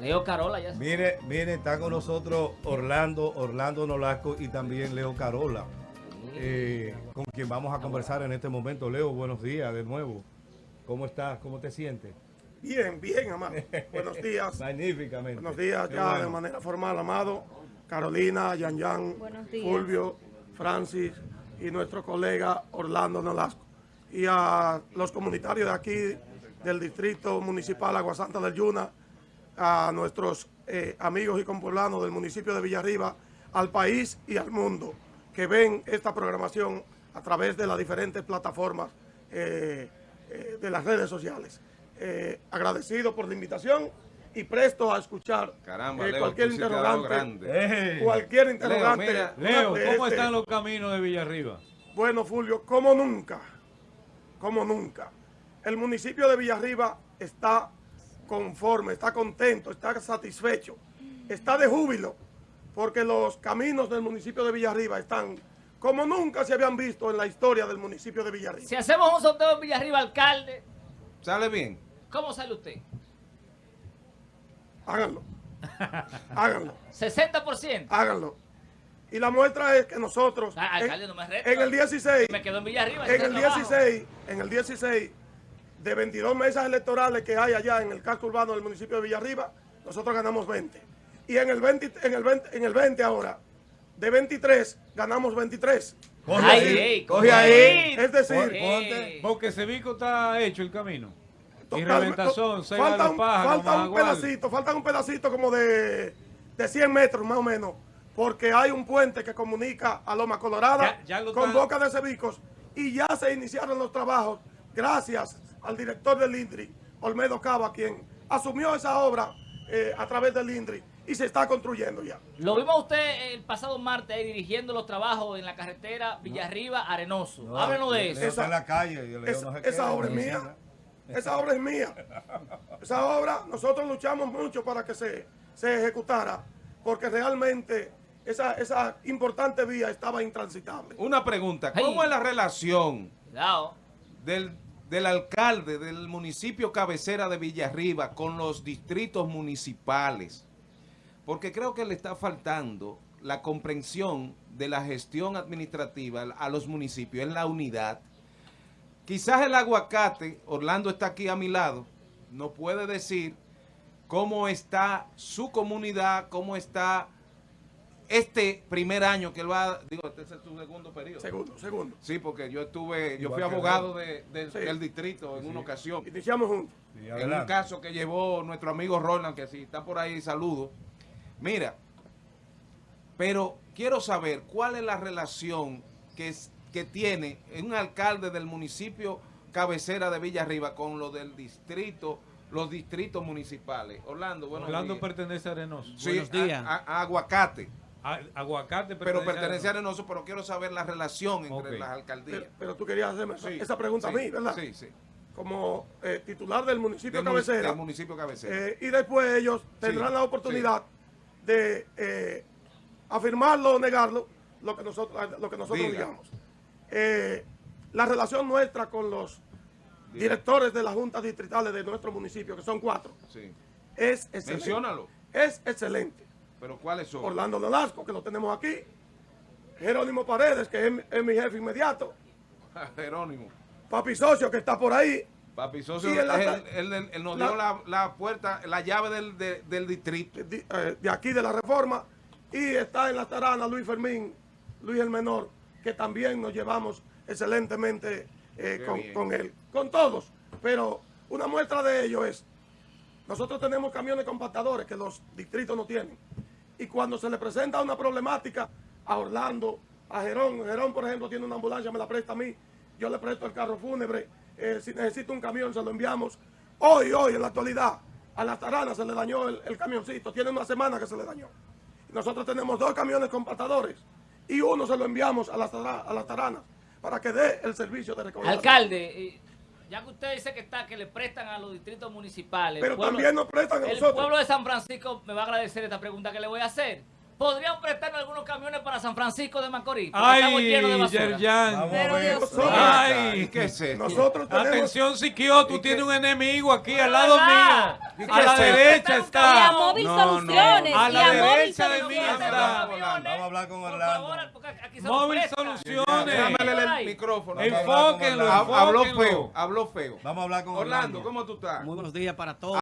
Leo Carola ya. Mire, mire, está con nosotros Orlando, Orlando Nolasco y también Leo Carola, eh, con quien vamos a conversar en este momento. Leo, buenos días de nuevo. ¿Cómo estás? ¿Cómo te sientes? Bien, bien, amado. Buenos días. Magníficamente. Buenos días ya bueno. de manera formal, amado. Carolina, Yan Yan. Fulvio, Francis y nuestro colega Orlando Nolasco. Y a los comunitarios de aquí, del Distrito Municipal Aguasanta del Yuna, a nuestros eh, amigos y compoblanos del municipio de Villarriba, al país y al mundo que ven esta programación a través de las diferentes plataformas eh, eh, de las redes sociales. Eh, agradecido por la invitación y presto a escuchar Caramba, eh, Leo, cualquier interrogante. Cualquier interrogante. mira, Leo, ¿cómo este- están los caminos de Villarriba? bueno, Fulvio, como nunca, como nunca. El municipio de Villarriba está conforme, está contento, está satisfecho, está de júbilo, porque los caminos del municipio de Villarriba están como nunca se habían visto en la historia del municipio de Villarriba. Si hacemos un sorteo en Villarriba, alcalde, ¿Sale bien? ¿cómo sale usted? Háganlo, háganlo, 60%. háganlo. Y la muestra es que nosotros, Ah, en, alcalde, no me reta. en el 16, Me quedo en Villarriba. en el trabajo. 16, en el 16 de 22 mesas electorales que hay allá en el casco urbano del municipio de Villarriba, nosotros ganamos 20. Y en el 20, en el 20, en el 20 ahora, de 23, ganamos 23. Coge ahí, ey, coge ahí. Es decir, Ey. Porque Sevico está hecho el camino. Y reventazón, seis falta un, pájaros, falta un pedacito, falta un pedacito como de, de 100 metros más o menos, porque hay un puente que comunica a Loma Colorada Ya- ya lo con Boca de Cebicos y ya se iniciaron los trabajos gracias al director del INDRI, Olmedo Cava, quien asumió esa obra eh, a través del INDRI y se está construyendo ya. Lo vimos a usted el pasado martes ahí dirigiendo los trabajos en la carretera Villarriba Arenoso. No, Háblenos de eso. está Esa- en la calle. no esa obra es mía. Esa obra es mía. Esa obra, nosotros luchamos mucho para que se, se ejecutara, porque realmente esa, esa importante vía estaba intransitable. Una pregunta, ¿cómo Ay. es la relación Cuidado. del, del alcalde del municipio cabecera de Villarriba con los distritos municipales? Porque creo que le está faltando la comprensión de la gestión administrativa a los municipios en la unidad. Quizás el aguacate, Orlando está aquí a mi lado, no puede decir cómo está su comunidad, cómo está este primer año que él va, digo, este es su segundo periodo. Segundo, segundo. Sí, porque yo estuve, yo fui abogado de, de- Sí. del distrito en una ocasión. Iniciamos juntos. Sí, En un caso que llevó nuestro amigo Roland, que si está por ahí, saludo. Mira, pero quiero saber cuál es la relación que, es- que tiene un alcalde del municipio cabecera de Villarriba con lo del distrito, los distritos municipales. Orlando, bueno. Orlando pertenece a Arenoso. Sí, Buenos días. a- a- a Aguacate, A- aguacate pero pertenece a Arenoso, pero quiero saber la relación entre las alcaldías. Pero, pero tú querías hacerme esa- Sí, esa pregunta sí, a mí, ¿verdad? Sí, sí. Como eh, titular del municipio Del, cabecera. del municipio cabecera. Eh, y después ellos tendrán Sí, la oportunidad de eh, afirmarlo o negarlo, lo que nosotros, lo que nosotros Diga. digamos. Eh, la relación nuestra con los directores de las juntas distritales de nuestro municipio, que son cuatro, sí. es excelente. Menciónalo. Es excelente. Pero ¿cuáles son? Orlando Nolasco, que lo tenemos aquí. Jerónimo Paredes, que es, mi- es mi jefe inmediato. Jerónimo. Papi Socio, que está por ahí. Papi Socio, él él, la- él- él- él nos la- dio la, la puerta, la llave del, de- del distrito. de, eh, de aquí de la Reforma y está en la tarana Luis Fermín, Luis el Menor, que también nos llevamos excelentemente eh, con, con él, con todos. Pero una muestra de ello es, nosotros tenemos camiones compactadores que los distritos no tienen. Y cuando se le presenta una problemática a Orlando, a Gerón, Gerón por ejemplo tiene una ambulancia, me la presta a mí, yo le presto el carro fúnebre, eh, si necesita un camión se lo enviamos. Hoy, hoy, en la actualidad, a las taranas se le dañó el, camioncito, tiene una semana que se le dañó. Nosotros tenemos dos camiones compactadores y uno se lo enviamos a las, a las taranas para que dé el servicio de recaudación. Alcalde, eh, ya que usted dice que está, que le prestan a los distritos municipales. Pero pueblo- también nos prestan a El nosotros. pueblo de San Francisco me va a agradecer esta pregunta que le voy a hacer. ¿Podrían prestarnos algunos camiones para San Francisco de Macorís? Estamos Ay, llenos de basura. Yerjan. Pero. Dios. Ay, ¿Qué es esto? Nosotros tenemos... Atención, Siquio, tú tienes un enemigo aquí al lado mío. Sí, A la derecha Y a está. Móvil No, no. Soluciones. A y la derecha de mí está. Vamos a hablar con Por Orlando. favor, porque aquí se Móvil. Soluciones. Déjame el micrófono. Enfóquenlo, Habló feo, habló feo. Vamos a hablar con Orlando, Orlando. ¿cómo tú estás? Muy buenos días para todos.